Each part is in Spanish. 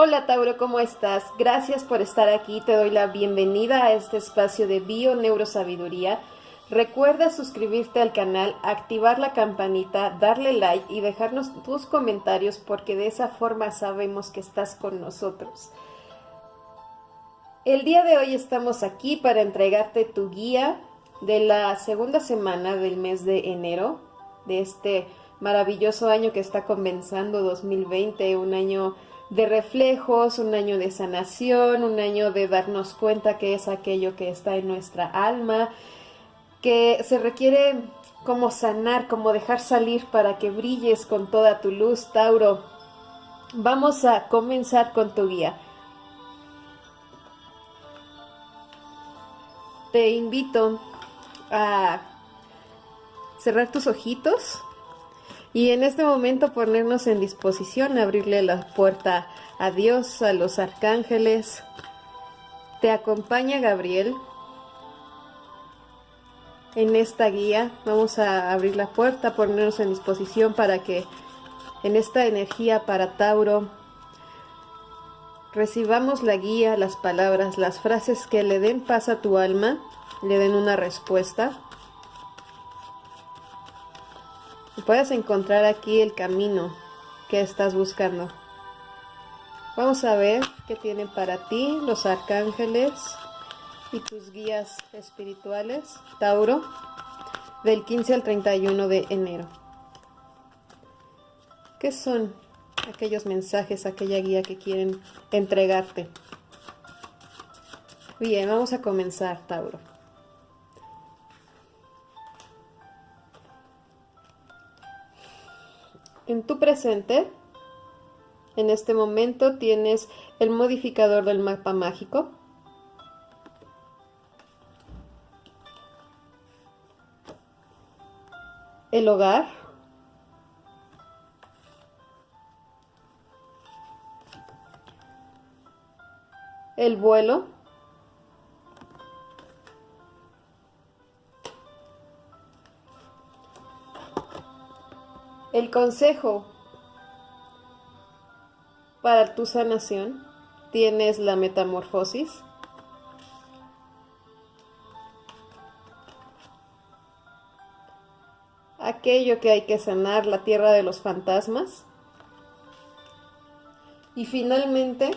Hola Tauro, ¿cómo estás? Gracias por estar aquí. Te doy la bienvenida a este espacio de Bio Neurosabiduría. Recuerda suscribirte al canal, activar la campanita, darle like y dejarnos tus comentarios porque de esa forma sabemos que estás con nosotros. El día de hoy estamos aquí para entregarte tu guía de la segunda semana del mes de enero, de este maravilloso año que está comenzando 2020, un año de reflejos, un año de sanación, un año de darnos cuenta que es aquello que está en nuestra alma, que se requiere como sanar, como dejar salir para que brilles con toda tu luz, Tauro. Vamos a comenzar con tu guía. Te invito a cerrar tus ojitos y en este momento ponernos en disposición, abrirle la puerta a Dios, a los arcángeles. Te acompaña Gabriel en esta guía. Vamos a abrir la puerta, ponernos en disposición para que en esta energía para Tauro recibamos la guía, las palabras, las frases que le den paz a tu alma, le den una respuesta puedas encontrar aquí el camino que estás buscando. Vamos a ver qué tienen para ti los arcángeles y tus guías espirituales, Tauro, del 15 al 31 de enero. ¿Qué son aquellos mensajes, aquella guía que quieren entregarte? Bien, vamos a comenzar, Tauro. En tu presente, en este momento tienes el modificador del mapa mágico. El hogar. El vuelo. El consejo para tu sanación tienes la metamorfosis. Aquello que hay que sanar, la tierra de los fantasmas. Y finalmente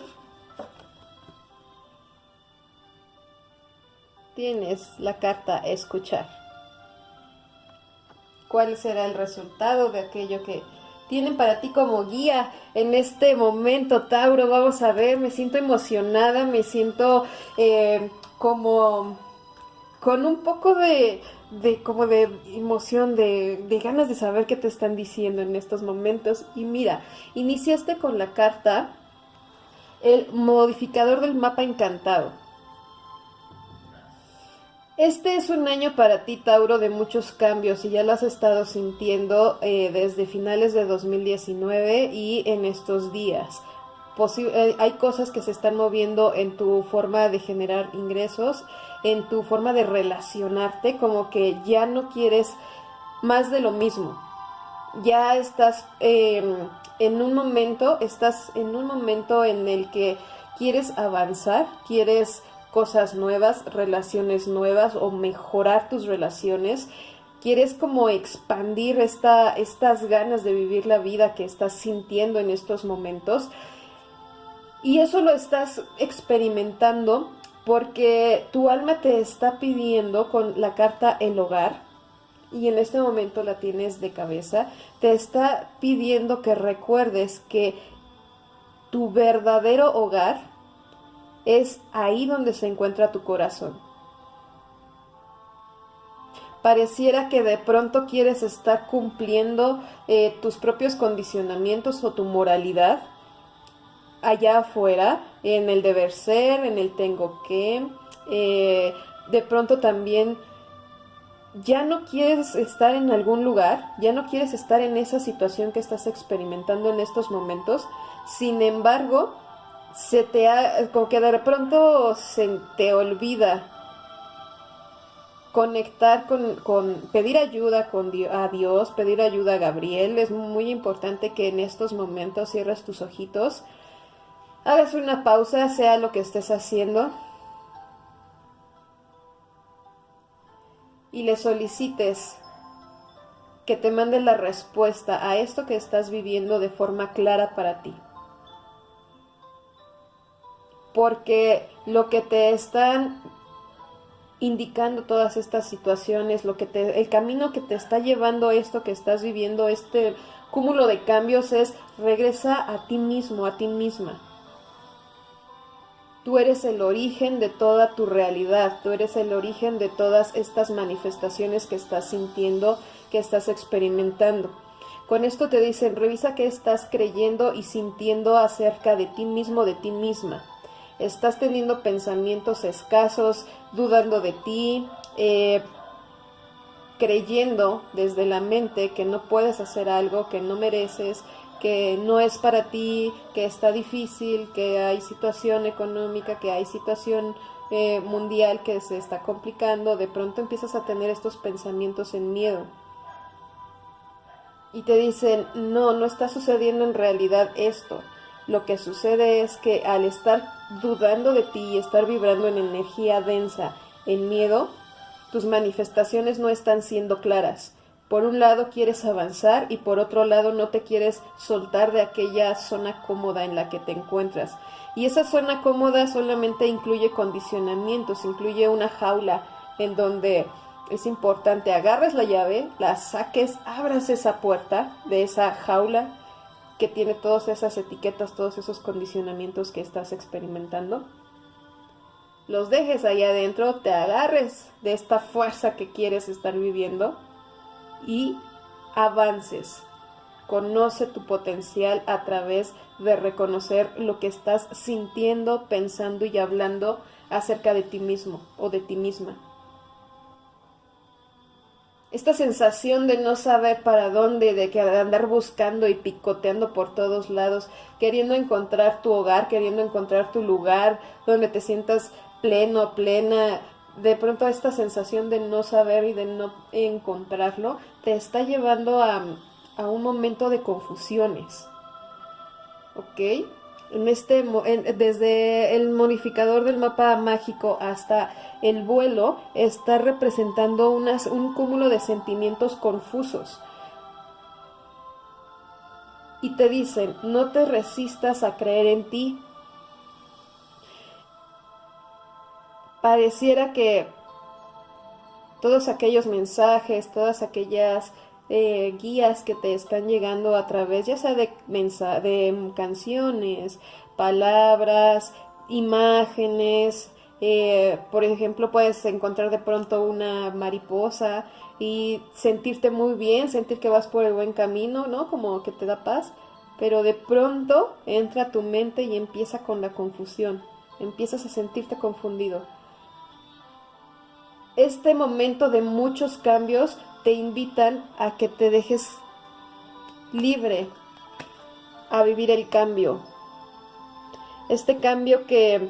tienes la carta escuchar cuál será el resultado de aquello que tienen para ti como guía en este momento, Tauro. Vamos a ver, me siento emocionada, me siento eh, como con un poco de, como de emoción, de, de ganas de saber qué te están diciendo en estos momentos. Y mira, iniciaste con la carta el modificador del mapa encantado. Este es un año para ti, Tauro, de muchos cambios y ya lo has estado sintiendo eh, desde finales de 2019 y en estos días. Eh, hay cosas que se están moviendo en tu forma de generar ingresos, en tu forma de relacionarte, como que ya no quieres más de lo mismo. Ya estás em, en un momento, estás en un momento en el que quieres avanzar, quieres cosas nuevas, relaciones nuevas o mejorar tus relaciones. Quieres como expandir esta, estas ganas de vivir la vida que estás sintiendo en estos momentos. Y eso lo estás experimentando porque tu alma te está pidiendo con la carta el hogar, y en este momento la tienes de cabeza, te está pidiendo que recuerdes que tu verdadero hogar es ahí donde se encuentra tu corazón. Pareciera que de pronto quieres estar cumpliendo eh, tus propios condicionamientos o tu moralidad allá afuera, en el deber ser, en el tengo que. Eh, de pronto también ya no quieres estar en algún lugar, ya no quieres estar en esa situación que estás experimentando en estos momentos. Sin embargo, se te ha, como que de pronto se te olvida conectar con, con pedir ayuda con a Dios, pedir ayuda a Gabriel. Es muy importante que en estos momentos cierres tus ojitos hagas una pausa, sea lo que estés haciendo, y le solicites que te mande la respuesta a esto que estás viviendo de forma clara para ti. Porque lo que te están indicando todas estas situaciones, lo que te, el camino que te está llevando esto que estás viviendo, este cúmulo de cambios es regresa a ti mismo, a ti misma. Tú eres el origen de toda tu realidad, tú eres el origen de todas estas manifestaciones que estás sintiendo, que estás experimentando. Con esto te dicen, revisa qué estás creyendo y sintiendo acerca de ti mismo, de ti misma. Estás teniendo pensamientos escasos, dudando de ti, eh, creyendo desde la mente que no puedes hacer algo, que no mereces, que no es para ti, que está difícil, que hay situación económica, que hay situación eh, mundial que se está complicando, de pronto empiezas a tener estos pensamientos en miedo. Y te dicen, no, no está sucediendo en realidad esto. Lo que sucede es que al estar dudando de ti y estar vibrando en energía densa, en miedo, tus manifestaciones no están siendo claras por un lado quieres avanzar y por otro lado no te quieres soltar de aquella zona cómoda en la que te encuentras. Y esa zona cómoda solamente incluye condicionamientos, incluye una jaula en donde es importante agarres la llave, la saques, abras esa puerta de esa jaula que tiene todas esas etiquetas, todos esos condicionamientos que estás experimentando. Los dejes ahí adentro, te agarres de esta fuerza que quieres estar viviendo y avances. Conoce tu potencial a través de reconocer lo que estás sintiendo, pensando y hablando acerca de ti mismo o de ti misma. Esta sensación de no saber para dónde, de que andar buscando y picoteando por todos lados, queriendo encontrar tu hogar, queriendo encontrar tu lugar donde te sientas pleno, plena, de pronto esta sensación de no saber y de no encontrarlo te está llevando a, un momento de confusiones. ¿Ok? Este, desde el modificador del mapa mágico hasta el vuelo está representando un cúmulo de sentimientos confusos. Y te dicen, no te resistas a creer en ti, pareciera que todos aquellos mensajes, todas aquellas eh, guías que te están llegando a través ya sea de, de canciones, palabras, imágenes, eh, por ejemplo, puedes encontrar de pronto una mariposa y sentirte muy bien, sentir que vas por el buen camino, ¿no? Como que te da paz, pero de pronto entra a tu mente y empieza con la confusión, empiezas a sentirte confundido este momento de muchos cambios te invitan a que te dejes libre a vivir el cambio. Este cambio que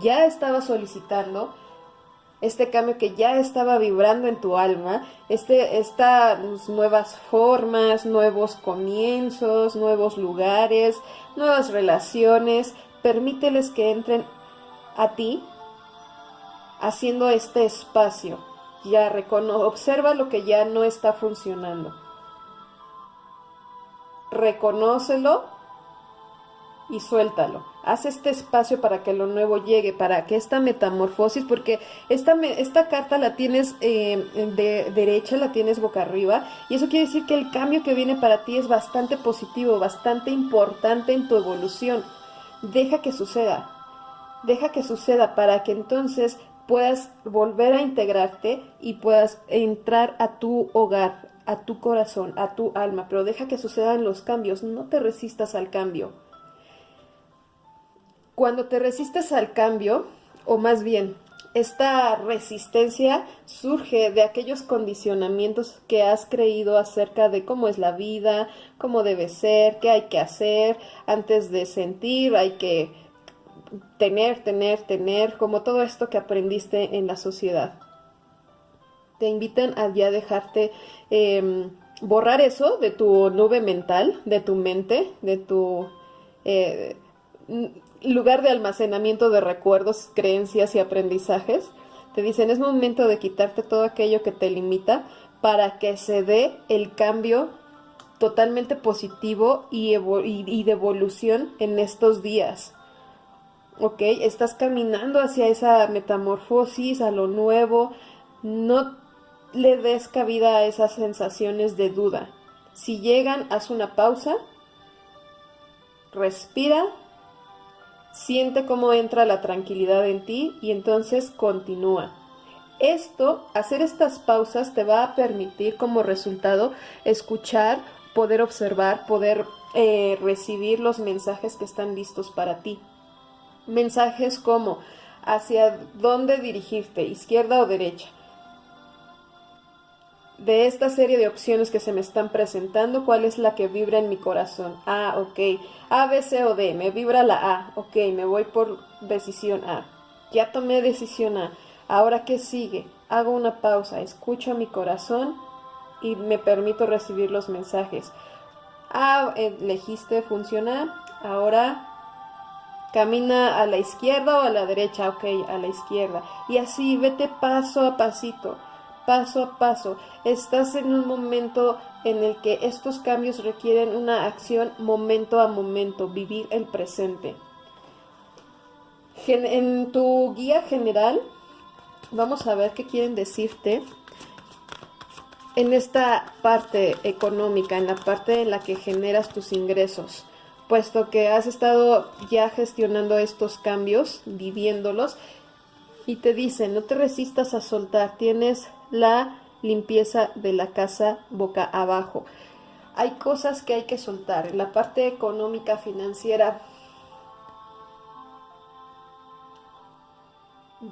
ya estaba solicitando, este cambio que ya estaba vibrando en tu alma, este, estas nuevas formas, nuevos comienzos, nuevos lugares, nuevas relaciones, permíteles que entren a ti haciendo este espacio. Ya recono observa lo que ya no está funcionando. Reconócelo y suéltalo. Haz este espacio para que lo nuevo llegue, para que esta metamorfosis, porque esta, esta carta la tienes eh, de derecha, la tienes boca arriba, y eso quiere decir que el cambio que viene para ti es bastante positivo, bastante importante en tu evolución. Deja que suceda, deja que suceda para que entonces puedas volver a integrarte y puedas entrar a tu hogar, a tu corazón, a tu alma, pero deja que sucedan los cambios, no te resistas al cambio. Cuando te resistes al cambio, o más bien, esta resistencia surge de aquellos condicionamientos que has creído acerca de cómo es la vida, cómo debe ser, qué hay que hacer antes de sentir, hay que tener, tener, tener, como todo esto que aprendiste en la sociedad. Te invitan a ya dejarte em, borrar eso de tu nube mental, de tu mente, de tu... Eh, lugar de almacenamiento de recuerdos, creencias y aprendizajes. Te dicen, es momento de quitarte todo aquello que te limita para que se dé el cambio totalmente positivo y, y, de evolución en estos días. ¿Ok? Estás caminando hacia esa metamorfosis, a lo nuevo. No le des cabida a esas sensaciones de duda. Si llegan, haz una pausa, respira, siente cómo entra la tranquilidad en ti y entonces continúa. Esto, hacer estas pausas te va a permitir como resultado escuchar, poder observar, poder eh, recibir los mensajes que están listos para ti. Mensajes como hacia dónde dirigirte, izquierda o derecha de esta serie de opciones que se me están presentando, ¿cuál es la que vibra en mi corazón? Ah, ok. A, B, C o D. Me vibra la A. Ok, me voy por decisión A. Ya tomé decisión A. Ahora, ¿qué sigue? Hago una pausa, escucho a mi corazón y me permito recibir los mensajes. Ah, elegiste, funciona. Ahora camina a la izquierda o a la derecha. Ok, a la izquierda. Y así, vete paso a pasito paso a paso. Estás en un momento en el que estos cambios requieren una acción momento a momento, vivir el presente. En tu guía general, vamos a ver qué quieren decirte en esta parte económica, en la parte en la que generas tus ingresos, puesto que has estado ya gestionando estos cambios, viviéndolos, y te dicen, no te resistas a soltar, tienes la limpieza de la casa boca abajo. Hay cosas que hay que soltar. En la parte económica, financiera,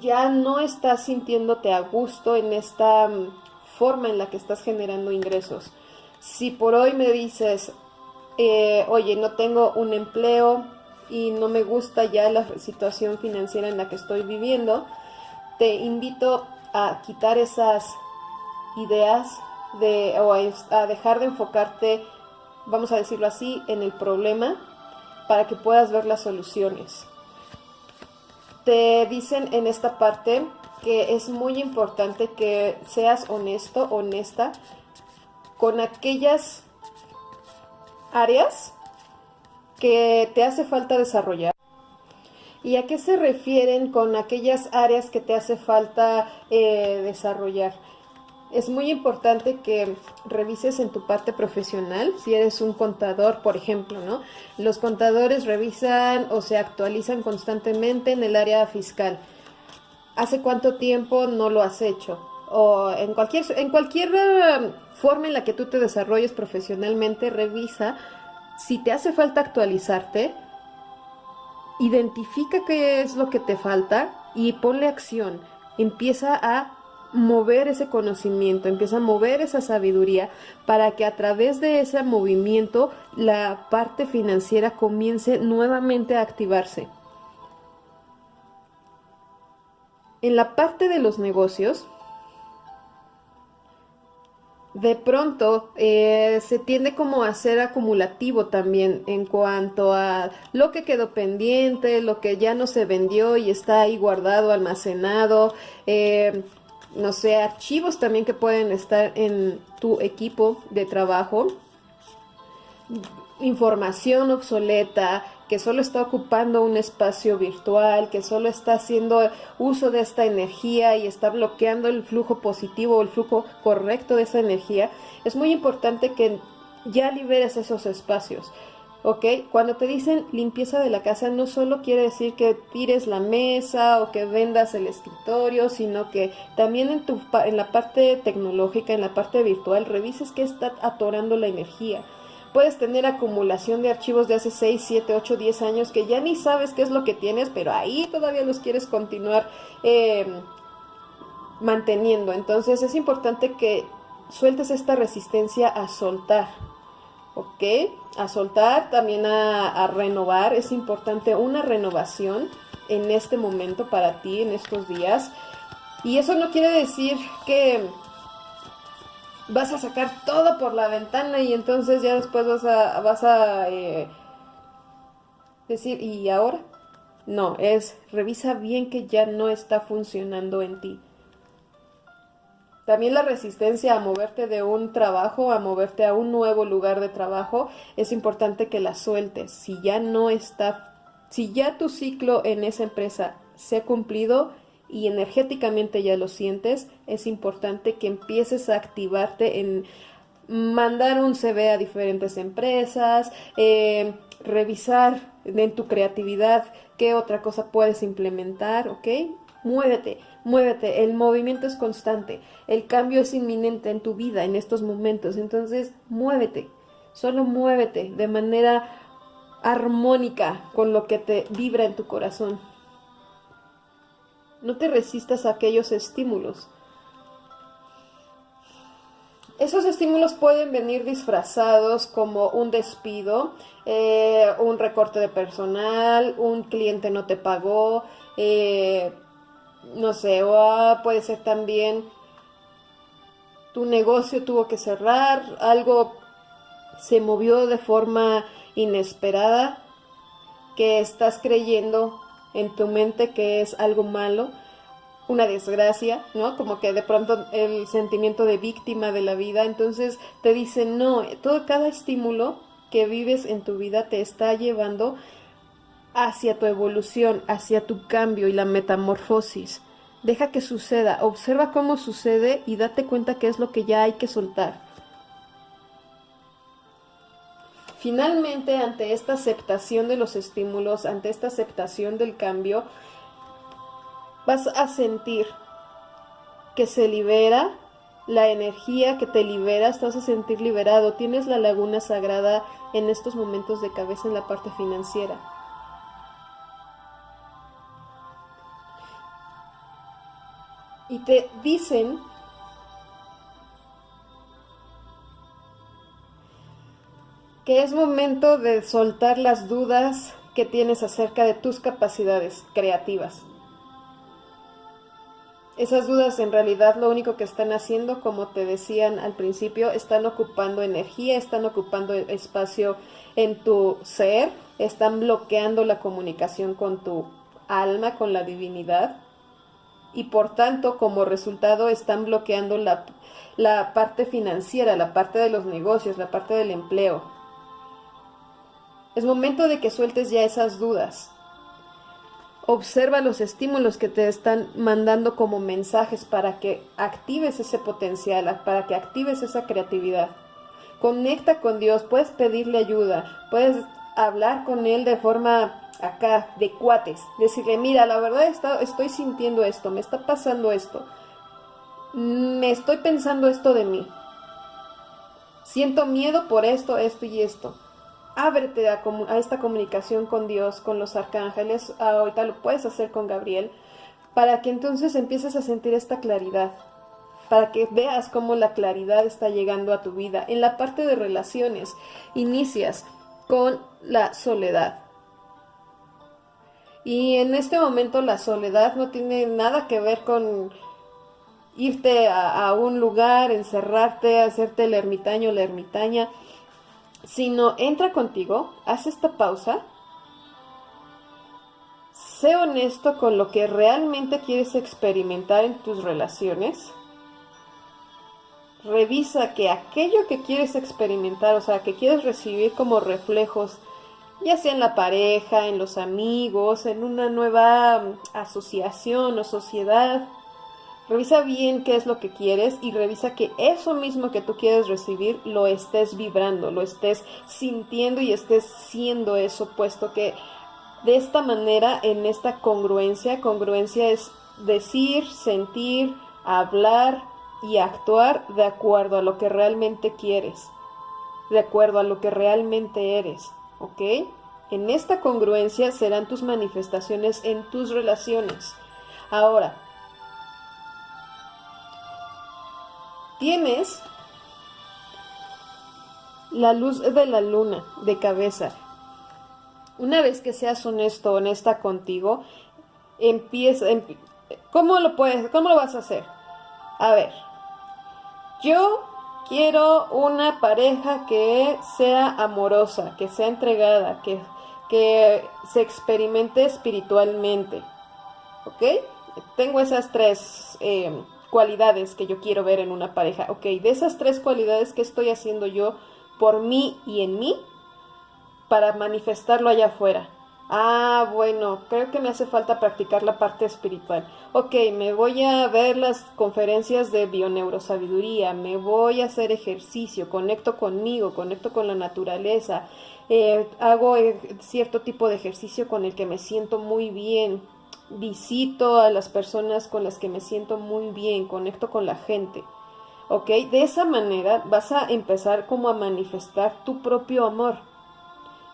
ya no estás sintiéndote a gusto en esta mm, forma en la que estás generando ingresos. Si por hoy me dices, eh, oye, no tengo un empleo y no me gusta ya la situación financiera en la que estoy viviendo, te invito a quitar esas ideas de, o a dejar de enfocarte, vamos a decirlo así, en el problema para que puedas ver las soluciones. Te dicen en esta parte que es muy importante que seas honesto, honesta con aquellas áreas que te hace falta desarrollar. ¿Y a qué se refieren con aquellas áreas que te hace falta eh, desarrollar? Es muy importante que revises en tu parte profesional, si eres un contador, por ejemplo, ¿no? Los contadores revisan o se actualizan constantemente en el área fiscal. ¿Hace cuánto tiempo no lo has hecho? O en cualquier, en cualquier forma en la que tú te desarrolles profesionalmente, revisa si te hace falta actualizarte, identifica qué es lo que te falta y ponle acción. Empieza a mover ese conocimiento, empieza a mover esa sabiduría para que a través de ese movimiento la parte financiera comience nuevamente a activarse. En la parte de los negocios, de pronto eh, se tiende como a ser acumulativo también en cuanto a lo que quedó pendiente, lo que ya no se vendió y está ahí guardado, almacenado, eh, no sé, archivos también que pueden estar en tu equipo de trabajo, información obsoleta, que solo está ocupando un espacio virtual, que solo está haciendo uso de esta energía y está bloqueando el flujo positivo o el flujo correcto de esa energía, es muy importante que ya liberes esos espacios. ¿ok? Cuando te dicen limpieza de la casa, no solo quiere decir que tires la mesa o que vendas el escritorio, sino que también en, tu, en la parte tecnológica, en la parte virtual, revises qué está atorando la energía puedes tener acumulación de archivos de hace 6, 7, 8, 10 años que ya ni sabes qué es lo que tienes, pero ahí todavía los quieres continuar em, manteniendo. Entonces es importante que sueltes esta resistencia a soltar. ¿Ok? A soltar, también a renovar. Es importante una renovación en este momento para ti, en estos días. Y eso no quiere decir que vas a sacar todo por la ventana y entonces ya después vas a, vas a eh, Decir, ¿y ahora? No, es revisa bien que ya no está funcionando en ti. También la resistencia a moverte de un trabajo, a moverte a un nuevo lugar de trabajo, es importante que la sueltes. Si ya no está, si ya tu ciclo en esa empresa se ha cumplido y energéticamente ya lo sientes, es importante que empieces a activarte en mandar un CV a diferentes empresas, eh, revisar en tu creatividad qué otra cosa puedes implementar, ¿ok? Muévete, muévete, el movimiento es constante, el cambio es inminente en tu vida en estos momentos, entonces muévete, solo muévete de manera armónica con lo que te vibra en tu corazón. No te resistas a aquellos estímulos. Esos estímulos pueden venir disfrazados como un despido, eh, un recorte de personal, un cliente no te pagó, eh, no sé, o puede ser también tu negocio tuvo que cerrar, algo se movió de forma inesperada, que estás creyendo en tu mente que es algo malo una desgracia, ¿no? Como que de pronto el sentimiento de víctima de la vida, entonces te dicen, no, todo cada estímulo que vives en tu vida te está llevando hacia tu evolución, hacia tu cambio y la metamorfosis. Deja que suceda, observa cómo sucede y date cuenta qué es lo que ya hay que soltar. Finalmente, ante esta aceptación de los estímulos, ante esta aceptación del cambio, vas a sentir que se libera la energía que te libera, te vas a sentir liberado. Tienes la laguna sagrada en estos momentos de cabeza en la parte financiera. Y te dicen que es momento de soltar las dudas que tienes acerca de tus capacidades creativas. Esas dudas en realidad lo único que están haciendo, como te decían al principio, están ocupando energía, están ocupando espacio en tu ser, están bloqueando la comunicación con tu alma, con la divinidad, y por tanto, como resultado, están bloqueando la, la parte financiera, la parte de los negocios, la parte del empleo. Es momento de que sueltes ya esas dudas. Observa los estímulos que te están mandando como mensajes para que actives ese potencial, para que actives esa creatividad. Conecta con Dios, puedes pedirle ayuda, puedes hablar con Él de forma acá, de cuates, decirle, mira, la verdad estoy sintiendo esto, me está pasando esto, me estoy pensando esto de mí, siento miedo por esto, esto y esto ábrete a, esta comunicación con Dios, con los arcángeles, ahorita lo puedes hacer con Gabriel, para que entonces empieces a sentir esta claridad, para que veas cómo la claridad está llegando a tu vida. En la parte de relaciones, inicias con la soledad. Y en este momento la soledad no tiene nada que ver con irte a, a un lugar, encerrarte, hacerte el ermitaño la ermitaña sino entra contigo, haz esta pausa, sé honesto con lo que realmente quieres experimentar en tus relaciones, revisa que aquello que quieres experimentar, o sea, que quieres recibir como reflejos, ya sea en la pareja, en los amigos, en una nueva asociación o sociedad, Revisa bien qué es lo que quieres y revisa que eso mismo que tú quieres recibir lo estés vibrando, lo estés sintiendo y estés siendo eso, puesto que de esta manera, en esta congruencia, congruencia es decir, sentir, hablar y actuar de acuerdo a lo que realmente quieres, de acuerdo a lo que realmente eres, ¿ok? En esta congruencia serán tus manifestaciones en tus relaciones. Ahora, Tienes la luz de la luna de cabeza. Una vez que seas honesto, honesta contigo, empieza, ¿cómo lo puedes, cómo lo vas a hacer? A ver, yo quiero una pareja que sea amorosa, que sea entregada, que que se experimente espiritualmente. ¿Ok? Tengo esas tres eh, cualidades que yo quiero ver en una pareja. Ok, de esas tres cualidades, ¿qué estoy haciendo yo por mí y en mí para manifestarlo allá afuera? Ah, bueno, creo que me hace falta practicar la parte espiritual. Ok, me voy a ver las conferencias de bioneurosabiduría, me voy a hacer ejercicio, conecto conmigo, conecto con la naturaleza, eh, hago eh, cierto tipo de ejercicio con el que me siento muy bien, visito a las personas con las que me siento muy bien, conecto con la gente. ¿Ok? De esa manera vas a empezar como a manifestar tu propio amor.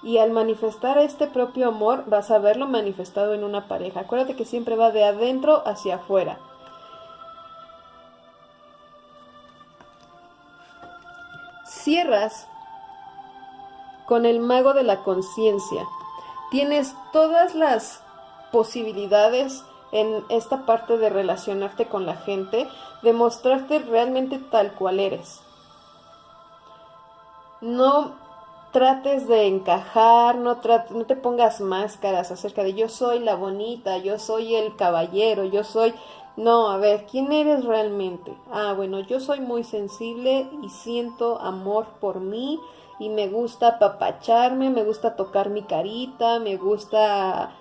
Y al manifestar este propio amor vas a verlo manifestado en una pareja. Acuérdate que siempre va de adentro hacia afuera. Cierras con el mago de la conciencia. Tienes todas las posibilidades en esta parte de relacionarte con la gente, de mostrarte realmente tal cual eres. No trates de encajar, no, no te pongas máscaras acerca de yo soy la bonita, yo soy el caballero, yo soy... No, a ver, ¿quién eres realmente? Ah, bueno, yo soy muy sensible y siento amor por mí y me gusta apapacharme, me gusta tocar mi carita, me gusta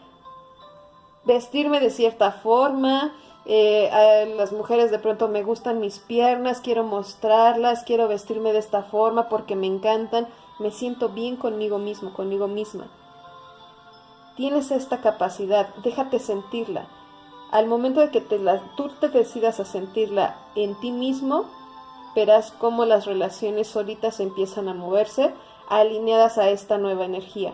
vestirme de cierta forma. Eh, a las mujeres de pronto me gustan mis piernas, quiero mostrarlas, quiero vestirme de esta forma porque me encantan, me siento bien conmigo mismo, conmigo misma. Tienes esta capacidad, déjate sentirla. Al momento de que te la, tú te decidas a sentirla en ti mismo, verás cómo las relaciones solitas empiezan a moverse alineadas a esta nueva energía.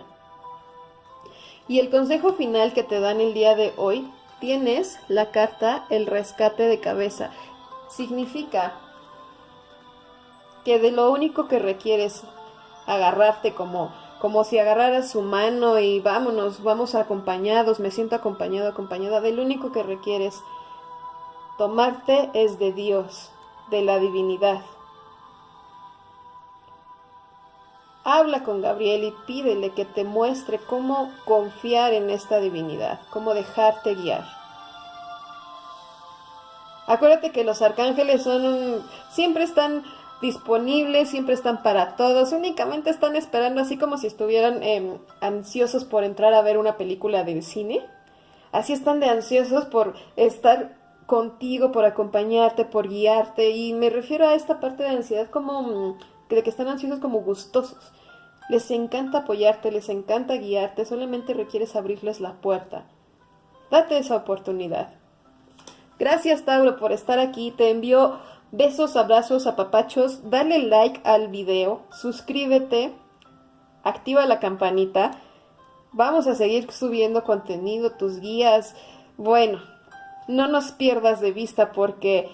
Y el consejo final que te dan el día de hoy, tienes la carta el rescate de cabeza. Significa que de lo único que requieres agarrarte como como si agarraras su mano y vámonos, vamos acompañados, me siento acompañado, acompañada, de lo único que requieres tomarte es de Dios, de la divinidad. Habla con Gabriel y pídele que te muestre cómo confiar en esta divinidad, cómo dejarte guiar. Acuérdate que los arcángeles son siempre están disponibles, siempre están para todos, únicamente están esperando así como si estuvieran em, ansiosos por entrar a ver una película del cine. Así están de ansiosos por estar contigo, por acompañarte, por guiarte. Y me refiero a esta parte de ansiedad como mm, de que están ansiosos como gustosos. Les encanta apoyarte, les encanta guiarte, solamente requieres abrirles la puerta. Date esa oportunidad. Gracias Tauro por estar aquí, te envío besos, abrazos, apapachos, dale like al video, suscríbete, activa la campanita. Vamos a seguir subiendo contenido, tus guías. Bueno, no nos pierdas de vista porque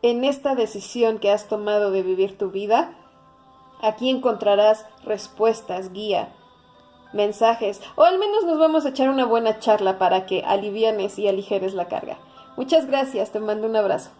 en esta decisión que has tomado de vivir tu vida, Aquí encontrarás respuestas, guía, mensajes, o al menos nos vamos a echar una buena charla para que alivianes y aligeres la carga. Muchas gracias, te mando un abrazo.